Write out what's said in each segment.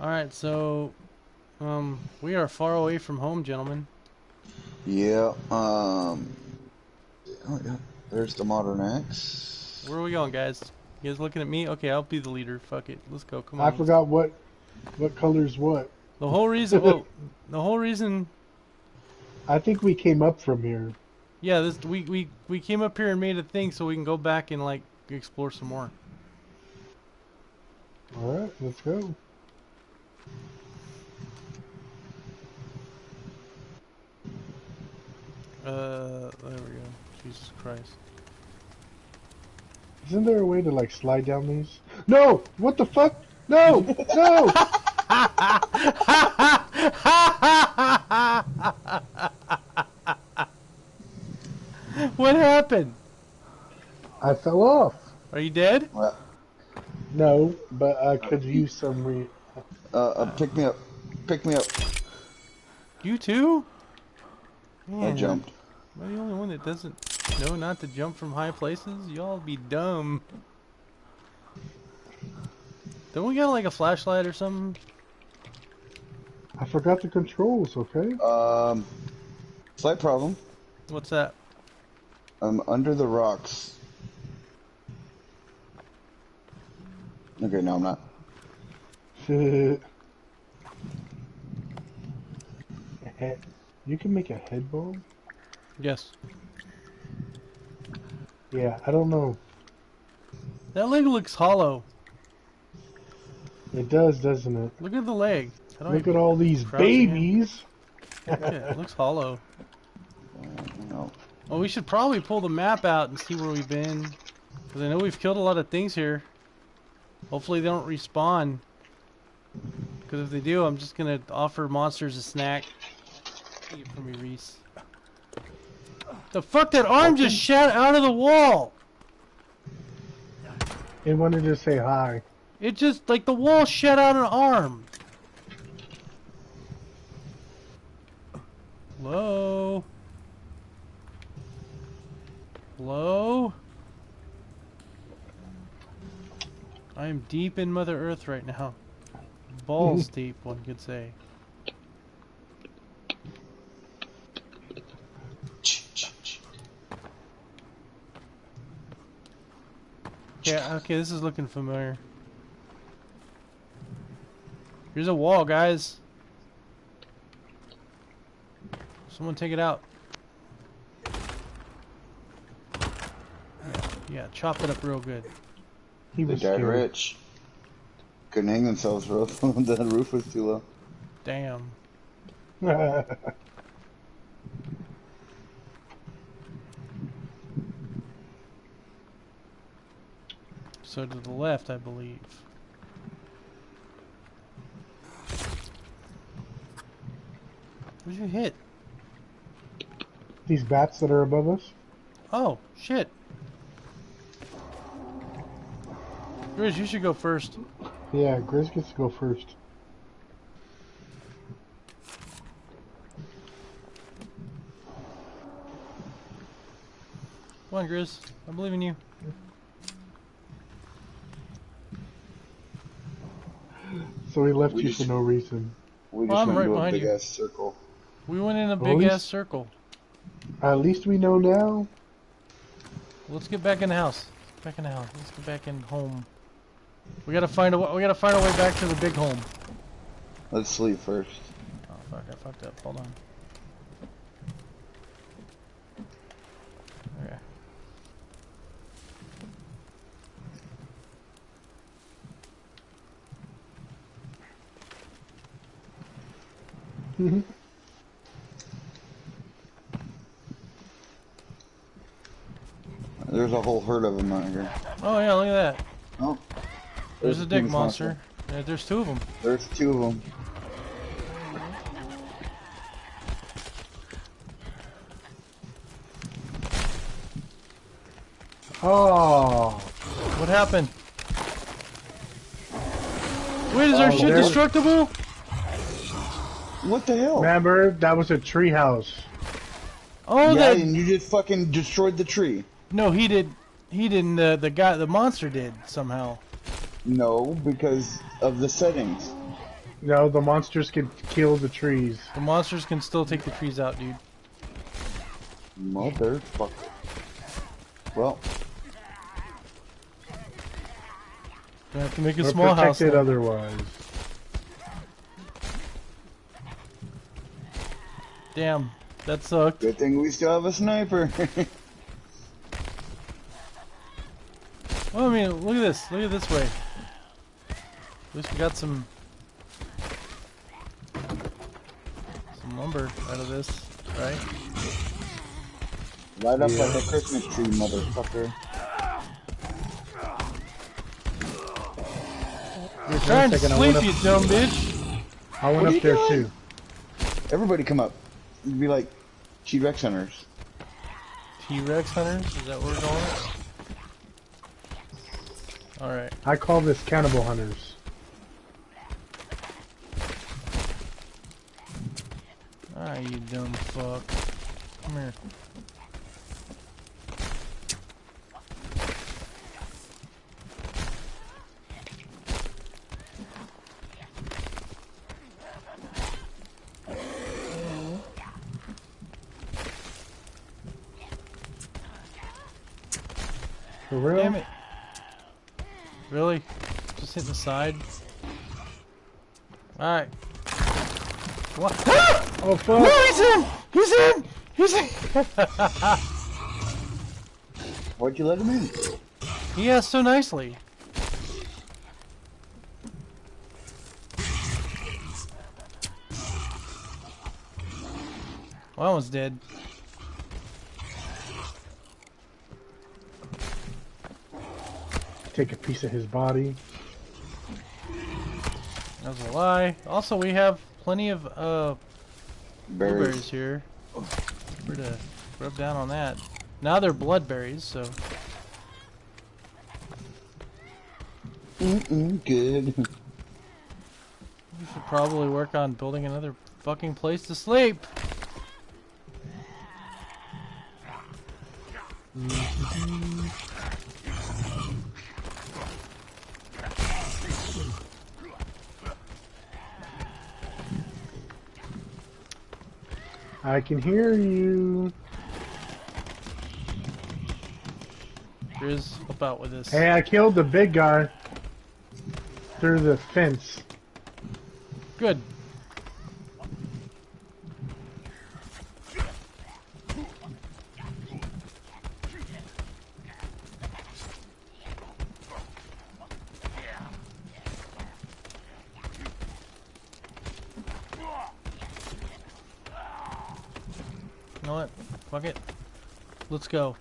Alright, so um we are far away from home, gentlemen. Yeah, um... Oh, yeah. There's the Modern Axe. Where are we going, guys? You guys looking at me? Okay, I'll be the leader. Fuck it. Let's go. Come on. I forgot what what color's what. The whole reason well, the whole reason I think we came up from here. yeah, this we, we we came up here and made a thing so we can go back and like explore some more. All right, let's go. Uh there we go. Jesus Christ. Isn't there a way to like slide down these? No! What the fuck? No! No! what happened? I fell off. Are you dead? Well, No, but I could use some re. uh, uh, pick me up. Pick me up. You too? I Man, jumped. Am I the only one that doesn't know not to jump from high places? Y'all be dumb. Don't we got like a flashlight or something? I forgot the controls. Okay. Um, slight problem. What's that? I'm under the rocks. Okay, no, I'm not. Head- you can make a head bomb. Yes. Yeah, I don't know. That leg looks hollow. It does, doesn't it? Look at the leg. Look at all these babies. yeah, it looks hollow. Well, we should probably pull the map out and see where we've been. Because I know we've killed a lot of things here. Hopefully they don't respawn. Because if they do, I'm just going to offer monsters a snack. Take it from me, Reese. The fuck, that arm just shot out of the wall! It wanted to say hi. It just, like, the wall shut out an arm. Hello? Hello? I am deep in Mother Earth right now. Balls deep, one could say. Yeah, okay, this is looking familiar. Here's a wall, guys. Someone take it out. Yeah, yeah, chop it up real good. He They was died rich. Couldn't hang themselves, bro. the roof was too low. Damn. So to the left, I believe. What'd you hit? These bats that are above us. Oh, shit. Grizz, you should go first. Yeah, Grizz gets to go first. Come on, Grizz. I believe in you. So he left We you just- for no reason. We Well, just I'm went right into a behind big you. ass circle. We went in a Well, at big ass circle. At least we know now. Let's get back in the house. Back in the house. Let's get back in home. We gotta find a wa- we gotta find our way back to the big home. Let's sleep first. Oh fuck! I fucked up. Hold on. Okay. Mm-hmm. There's a whole herd of them out here. Oh yeah, look at that. Oh. There's a dick biggest monster. Yeah, there's two of them. There's two of them. Oh, What happened? Wait, is oh, our Oh, shit there- destructible? What the hell? Remember, that was a tree house. Oh, yeah, that and you just fucking destroyed the tree. no, he did. He didn't. The the guy, the monster did somehow. No, because of the settings. No, the monsters can kill the trees. The monsters can still take the trees out, dude. Motherfucker. Well, Gonna have to make a We're small house. protected now. otherwise. Damn, that sucked. good thing we still have a sniper. Well, I mean, look at this. Look at this way. At least we got some some lumber out of this, right? Light up like a Christmas tree, motherfucker. You're trying to second, I sleep, you dumb bitch. I went What up there doing? too. Everybody come up. You'd be like T-Rex hunters. T-Rex hunters? Is that what we're going? All right. I call this cannibal hunters. Ah, you dumb fuck. Come here. For real? Damn it. Really? Just hit the side? Alright. What? Oh fuck! No, he's in! He's in! He's in! Why'd you let him in? he asked so nicely. Well, that one's dead. Take a piece of his body. That was a lie. Also, we have plenty of uh, blueberries Berries. here. We're to rub down on that. Now they're bloodberries, so Mm-mm, good. we should probably work on building another fucking place to sleep. I can hear you. Grizz, help out with this. Hey, I killed the big guy through the fence. Good. You know what? Fuck it. Let's go.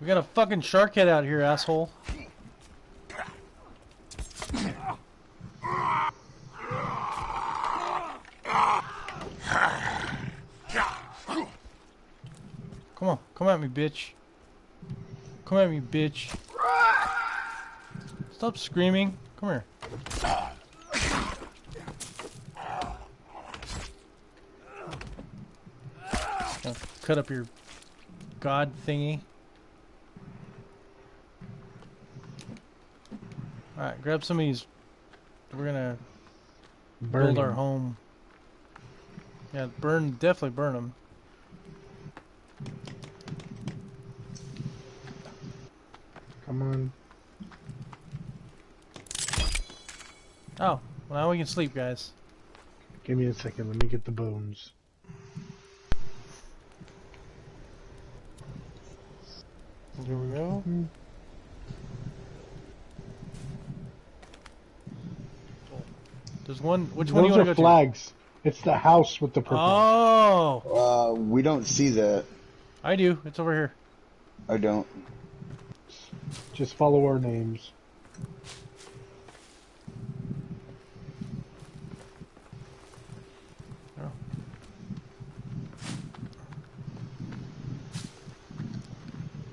We got a fucking shark head out here, asshole. Come on, come at me, bitch. Come at me, bitch. Stop screaming. Come here. Cut up your god thingy. Alright, grab some of these. We're gonna Burn build our home. Yeah, burn, definitely burn them. Come on. Oh, well now we can sleep, guys. Give me a second. Let me get the bones. Here we go. There's one. Which one do Those you want are to go flags. It's the house with the purple. Oh, Uh, we don't see that. I do. It's over here. I don't. Just follow our names. Oh.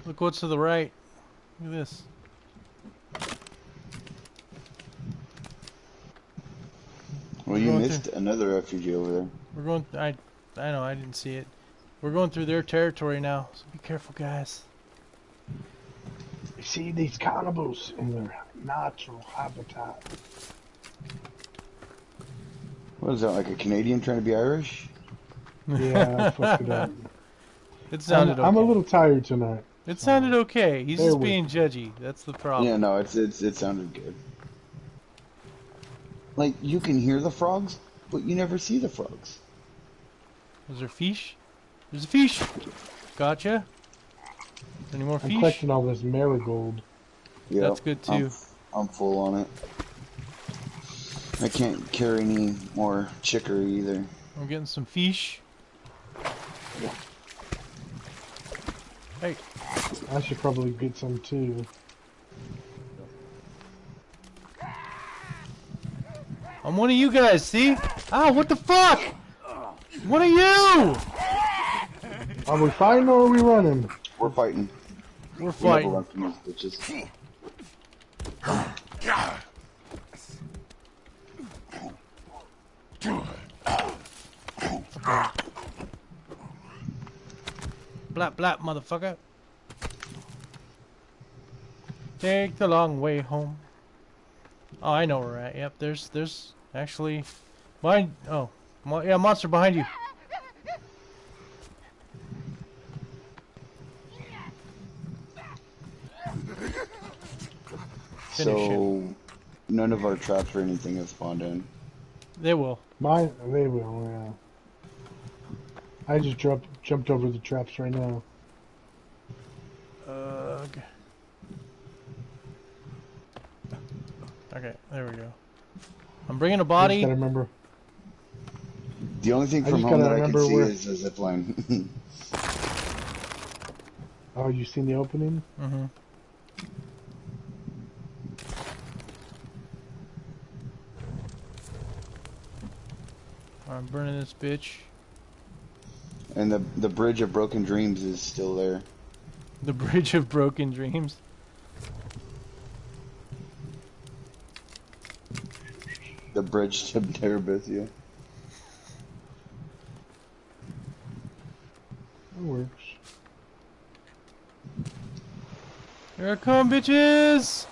Look what's to the right. Look at this. Well, you missed through. another refugee over there. We're going. I, I know. I didn't see it. We're going through their territory now, so be careful, guys. You see these cannibals in their natural habitat. What is that, like a Canadian trying to be Irish? Yeah, I it up. It I'm, sounded okay. I'm a little tired tonight. It sounded okay. He's Bear just with being judgy. That's the problem. Yeah, no, it's it's it sounded good. Like you can hear the frogs, but you never see the frogs. Is there fish? There's a fish. Gotcha. Any more I'm fish? collecting all this marigold. Yeah, That's good, I'm, too. I'm full on it. I can't carry any more chicory either. I'm getting some fish. Hey, I should probably get some too. I'm one of you guys. See? Ah, what the fuck? What are you? Are we fighting or are we running? We're fighting. We're We never fighting. run from these bitches. Blap blap, motherfucker. Take the long way home. Oh, I know where we're at. Yep, there's there's actually behind. Oh, mo- yeah, monster behind you. Finish so none of our traps or anything have spawned in. They will. Mine, they will, yeah. I just jumped jumped over the traps right now. Ugh. Okay, there we go. I'm bringing a I just body. gotta remember. The only thing from home that I can see where- is a zip line. Oh, you seen the opening? Mm-hmm. I'm burning this bitch. and the the bridge of broken dreams is still there. The bridge of broken dreams. The bridge to Terabithia. It works. Here I come, bitches!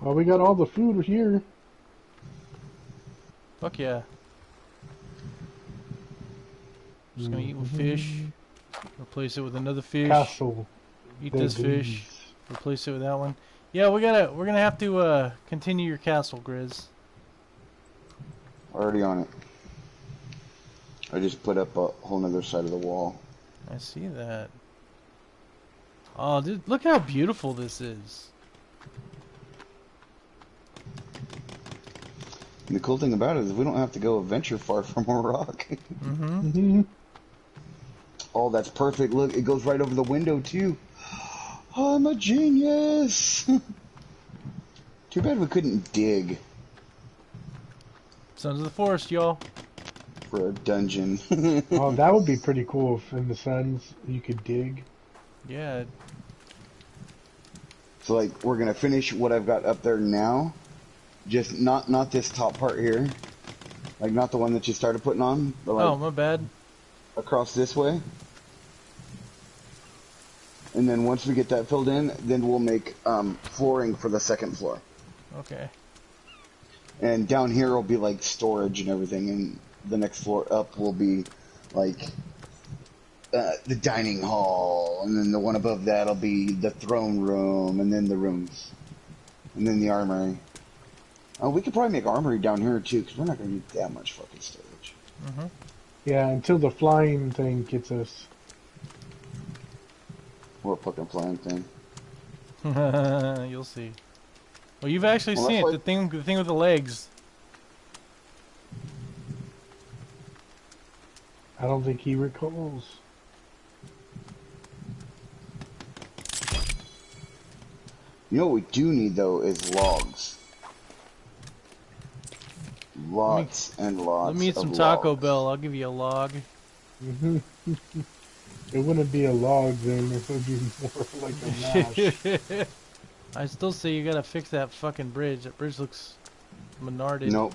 Well, we got all the food here. Fuck yeah. Just gonna eat with fish. Replace it with another fish. Castle. Eat this fish. Replace it with that one. Yeah, we gotta. We're gonna have to uh, continue your castle, Grizz. Already on it. I just put up a whole nother side of the wall. I see that. Oh, dude, look how beautiful this is. And the cool thing about it is we don't have to go a venture far from a rock. Mm-hmm. Oh, that's perfect. Look, it goes right over the window too. Oh, I'm a genius. Too bad we couldn't dig Sons of the Forest, y'all. for a dungeon. Oh, that would be pretty cool if in the Sons you could dig. Yeah. So like we're gonna finish what I've got up there now. Just not not this top part here. Like not the one that you started putting on, but like Oh, my bad. across this way. And then once we get that filled in, then we'll make um, flooring for the second floor. Okay. And down here will be like storage and everything, and the next floor up will be like uh, the dining hall, and then the one above that'll be the throne room, and then the rooms, and then the armory. Uh, we could probably make armory down here too, because we're not going to need that much fucking storage. Mm-hmm. Yeah, until the flying thing gets us. What fucking flying thing? You'll see. Well, you've actually Well, seen it. that's The thing, the thing with the legs. I don't think he recalls. You know what we do need though is logs. Lots and lots. Let me eat of some Taco logs. Bell. I'll give you a log. It wouldn't be a log then. It would be more like a mash. I still say you gotta fix that fucking bridge. That bridge looks menarded. Nope.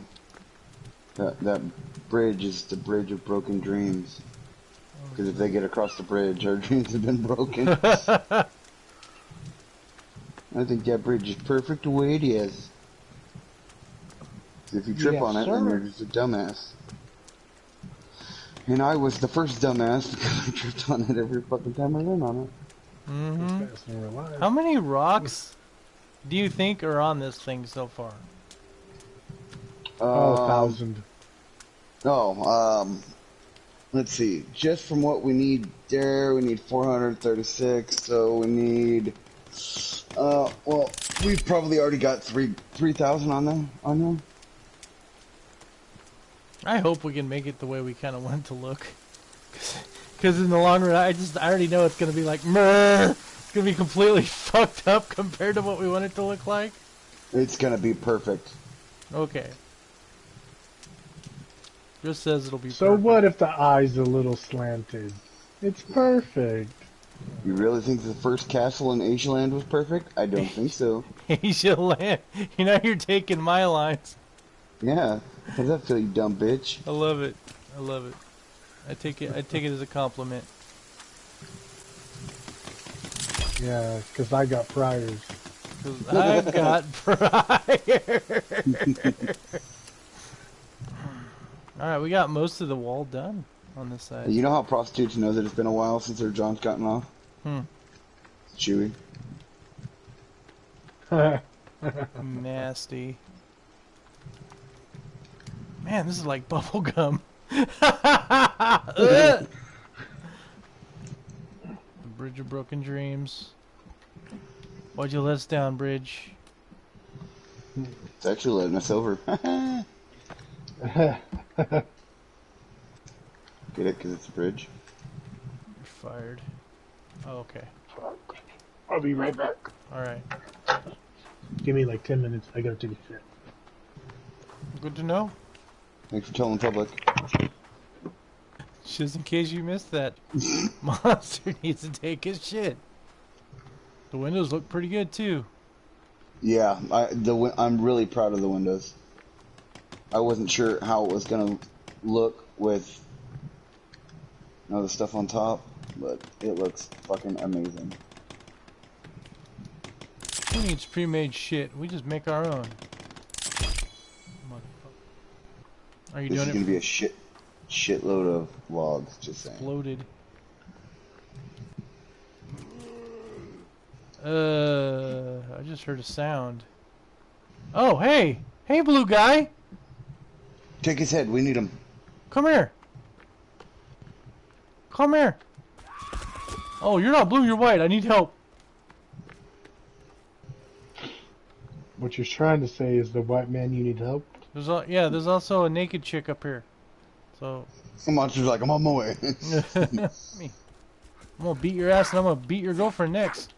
That that bridge is the bridge of broken dreams. Because if they get across the bridge, our dreams have been broken. I think that bridge is perfect the way it is. If you trip Yes, on it, then sir. you're just a dumbass. And I was the first dumbass because I tripped on it every fucking time I ran on it. hmm It's fast and reliable. How many rocks do you think are on this thing so far? Oh, a Um, thousand. Oh, um, let's see. Just from what we need there, we need 436. So we need, uh, well, we've probably already got three 3,000 on them. On them. I hope we can make it the way we kind of want it to look. Because in the long run, I just I already know it's gonna be like meh. It's gonna be completely fucked up compared to what we want it to look like. It's gonna be perfect. Okay. Just says it'll be. So perfect. what if the eye's a little slanted? It's perfect. You really think the first castle in Asia Land was perfect? I don't think so. Asia land. You know you're taking my lines. Yeah. How's that feel, you dumb bitch? I love it. I love it. I take it. I take it as a compliment. Yeah, because I got priors. Cause I've got prior. All right, we got most of the wall done on this side. You know how prostitutes know that it's been a while since their John's gotten off? Hmm. Chewy. Nasty. Man, this is like bubble gum. Ugh. Bridge of Broken Dreams. Why'd you let us down, Bridge? It's actually letting us over. Get it? Because it's a bridge. You're fired. Oh, okay. I'll be right back. Alright. Give me like 10 minutes. I gotta take a shit. Good to know. Thanks for telling the public. Just in case you missed that. Monster needs to take his shit. The windows look pretty good too. Yeah, I the I'm really proud of the windows. I wasn't sure how it was gonna look with you know, the stuff on top, but it looks fucking amazing. Who needs pre-made shit? We just make our own. Motherfucker. Are you This is doing gonna be a shit shitload of logs. Just saying. loaded? Uh, I just heard a sound. Oh, hey! Hey, blue guy! Take his head. We need him. Come here! Come here! Oh, you're not blue, you're white. I need help. What you're trying to say is the white man, you need help? There's yeah, there's also a naked chick up here. So The monster's like, I'm on my way. me. I'm gonna beat your ass and I'm gonna beat your girlfriend next.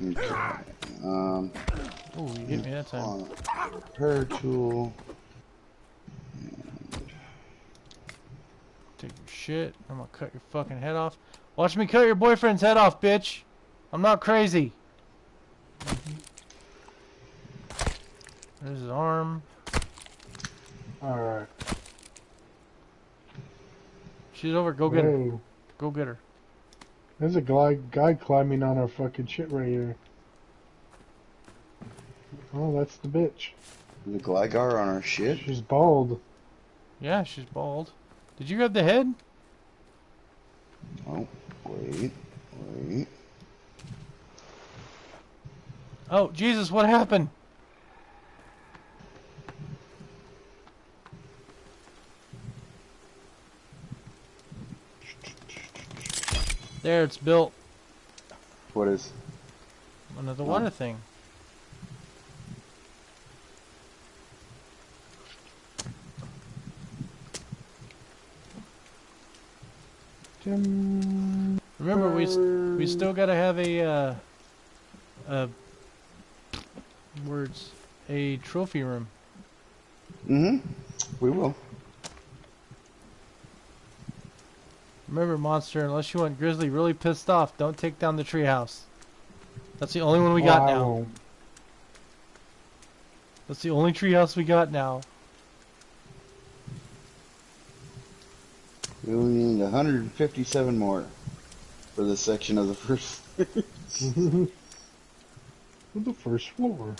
Okay. Um, Oh, you hit me that time. repair tool. Take your shit. I'm gonna cut your fucking head off. Watch me cut your boyfriend's head off, bitch. I'm not crazy. There's his arm. Alright. She's over. Go get her. Go get her. There's a guy, guy climbing on our fucking shit right here. Oh, that's the bitch. The Gligar on our shit. She's bald. Yeah, she's bald. Did you grab the head? Oh, wait, wait. Oh, Jesus, what happened? There, it's built. What is? Another Oh. water thing. Remember, we we still gotta have a uh, a words a trophy room. Mm-hmm. We will. Remember, monster, unless you want Grizzly really pissed off, don't take down the treehouse. That's the only one we got I now. That's the only treehouse we got now. We only need 157 more for this section of the first. On the first floor.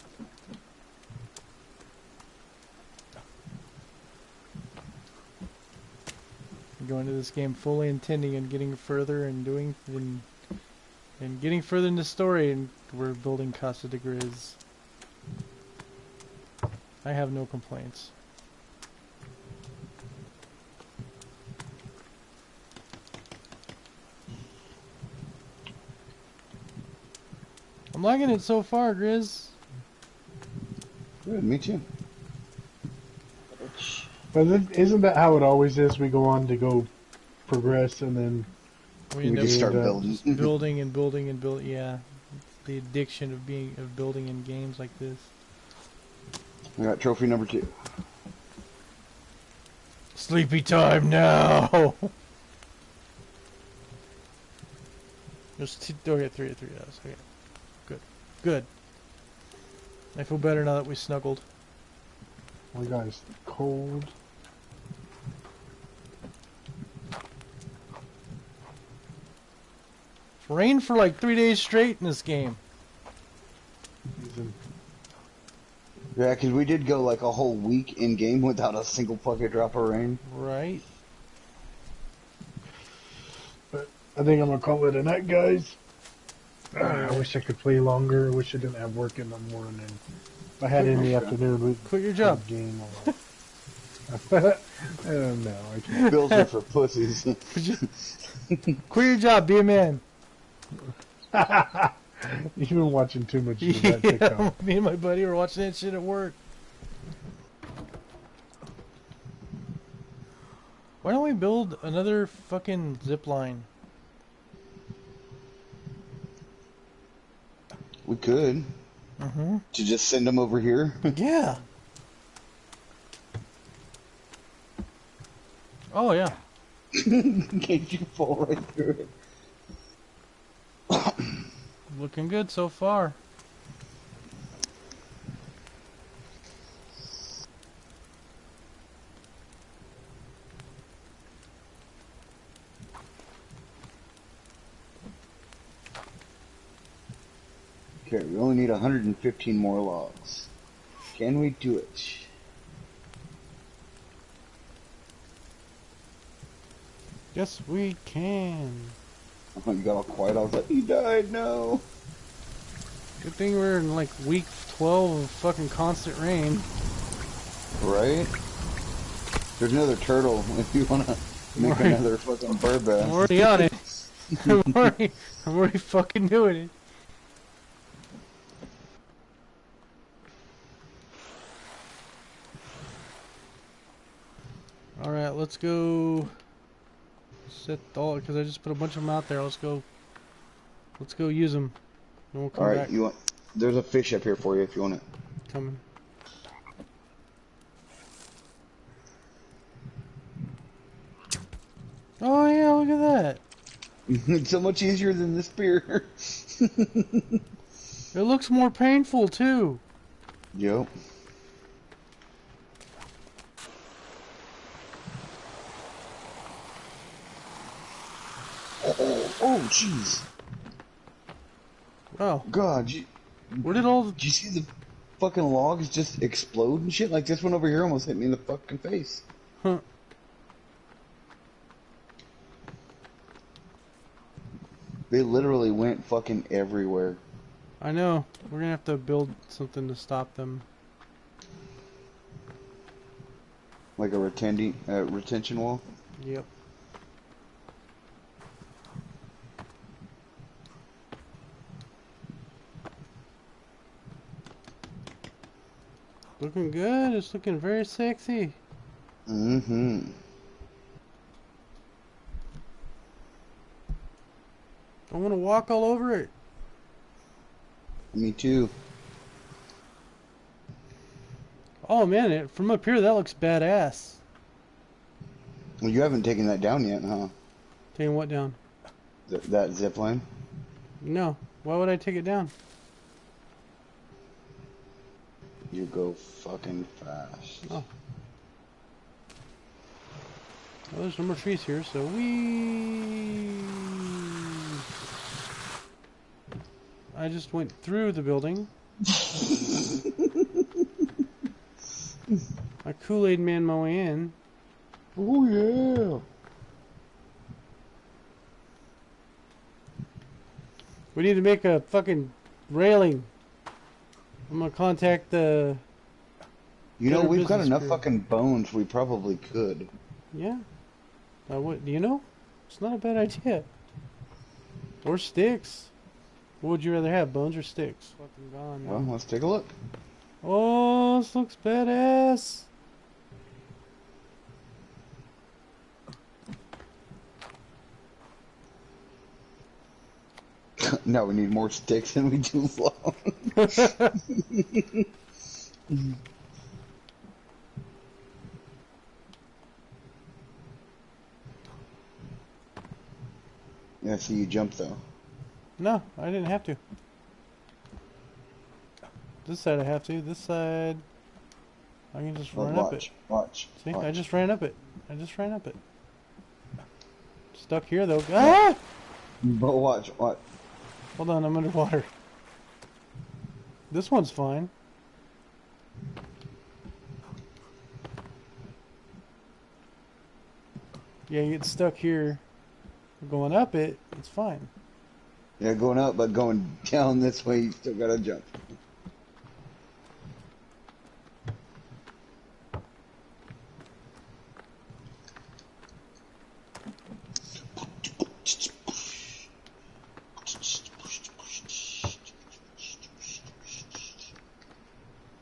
Go into this game fully intending and getting further and doing and, and getting further in the story, and we're building Casa de Grizz. I have no complaints. I'm liking it so far, Grizz. Good, me too. But then, isn't that how it always is? We go on to go progress, and then We We end just start building. building and building and build. Yeah, the addiction of being of building in games like this. I got trophy number two. Sleepy time now. There's two. Oh, okay, three, three of those. Okay, good, good. I feel better now that we snuggled. my guy's cold. Rained for like three days straight in this game. Yeah, because we did go like a whole week in game without a single fucking drop of rain. Right. But I think I'm gonna call it a night, guys. Ah, I wish I could play longer. I wish I didn't have work in the morning. If I had it in the afternoon, we'd Quit your job. have game on. uh, no, I can't. Bills are for pussies. Quit your job. Be a man. You've been watching too much of that yeah, TikTok. me and my buddy were watching that shit at work. Why don't we build another fucking zip line? we could Mm-hmm. to just send them over here. Yeah. Oh yeah. in case you fall right through it. Looking good so far. Okay, we only need 115 more logs. Can we do it? Yes, we can. Oh, you got all quiet. I was like, he died. No. Good thing we're in like week 12 of fucking constant rain. Right? There's another turtle if you want to make Right. another fucking bird bath. I'm already on it. I'm already, I'm already fucking doing it. Alright, let's go all because I just put a bunch of them out there. Let's go. Let's go use them. We'll come All right, back. you want? There's a fish up here for you if you want it. Coming. Oh yeah, look at that. it's so much easier than the spear. It looks more painful too. yep. Oh, oh, jeez. Wow. God, you, Where did all the did you see the fucking logs just explode and shit? Like this one over here almost hit me in the fucking face. Huh. They literally went fucking everywhere. I know. We're gonna have to build something to stop them. Like a retention, uh, retention wall. Yep. Looking good. It's looking very sexy. Mm-hmm. I want to walk all over it. Me too. Oh man, it, from up here that looks badass. Well, you haven't taken that down yet, huh? Taking what down? Th- that zip line. No. Why would I take it down? You go fucking fast. Oh. Well, there's no more trees here, so we. I just went through the building. I Kool Aid man my way in. Oh yeah. We need to make a fucking railing. I'm gonna contact the. You know we've got enough crew. fucking bones. We probably could. Yeah. What, do you know? It's not a bad idea. Or sticks. What would you rather have, bones or sticks? Fucking gone. Well, let's take a look. Oh, this looks badass. no, we need more sticks than we do long. yeah, see you jump though. no, I didn't have to. This side I have to. This side, I can just Well, run up it. watch, watch. See, I just ran up it. I just ran up it. Stuck here though. Ah! But watch, watch. Hold on, I'm underwater. This one's fine. Yeah, you get stuck here. Going up it, it's fine. Yeah, going up, but going down this way, you still gotta jump.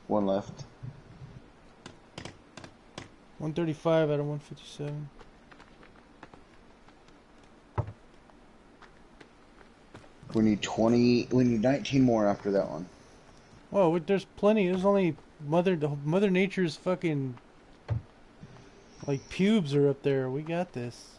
One left. 135 out of 157. We need 20, we need 19 more after that one. Wait, there's plenty. There's only mother Mother Nature's fucking like pubes are up there. We got this.